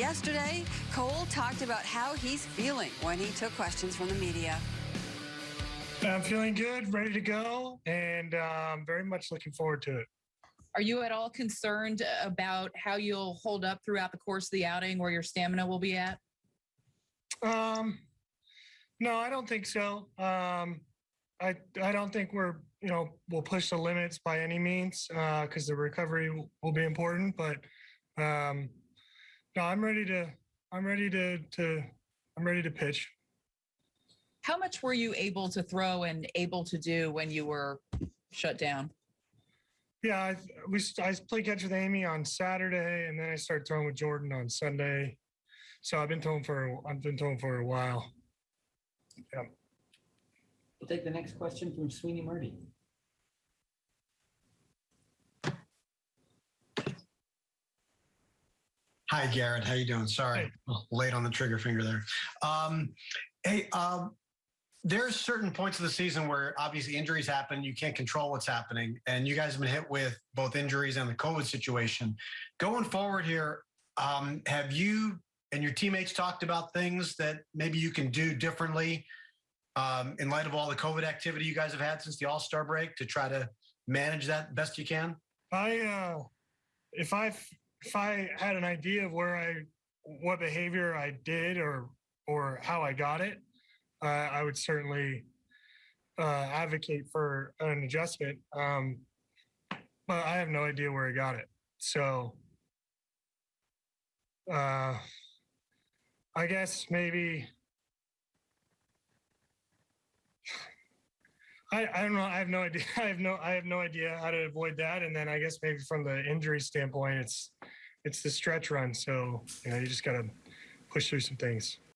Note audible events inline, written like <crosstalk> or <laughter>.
Yesterday, Cole talked about how he's feeling when he took questions from the media. I'm feeling good, ready to go, and um, very much looking forward to it. Are you at all concerned about how you'll hold up throughout the course of the outing, where your stamina will be at? Um, no, I don't think so. Um, I I don't think we're you know we'll push the limits by any means because the recovery will, will be important. But um, no, I'm ready to I'm ready to to I'm ready to pitch. How much were you able to throw and able to do when you were shut down? Yeah, I we I played catch with Amy on Saturday, and then I started throwing with Jordan on Sunday. So I've been throwing for I've been throwing for a while. Yeah. We'll take the next question from Sweeny Murti. Hi, Gerrit. How you doing? Sorry, Hey. late on the trigger finger there. Um, hey, um, there's certain points of the season where obviously injuries happen. You can't control what's happening, and you guys have been hit with both injuries and the COVID situation. Going forward here, um, have you and your teammates talked about things that maybe you can do differently um, in light of all the COVID activity you guys have had since the All Star break to try to manage that best you can? I uh, if I if I had an idea of where I what behavior I did or or how I got it, uh, I would certainly uh, advocate for an adjustment. Um, but I have no idea where I got it, so uh, I guess maybe. I, I don't know. I have no idea. <laughs> I have no I have no idea how to avoid that. And then I guess maybe from the injury standpoint, it's it's the stretch run. So you know you just gotta push through some things.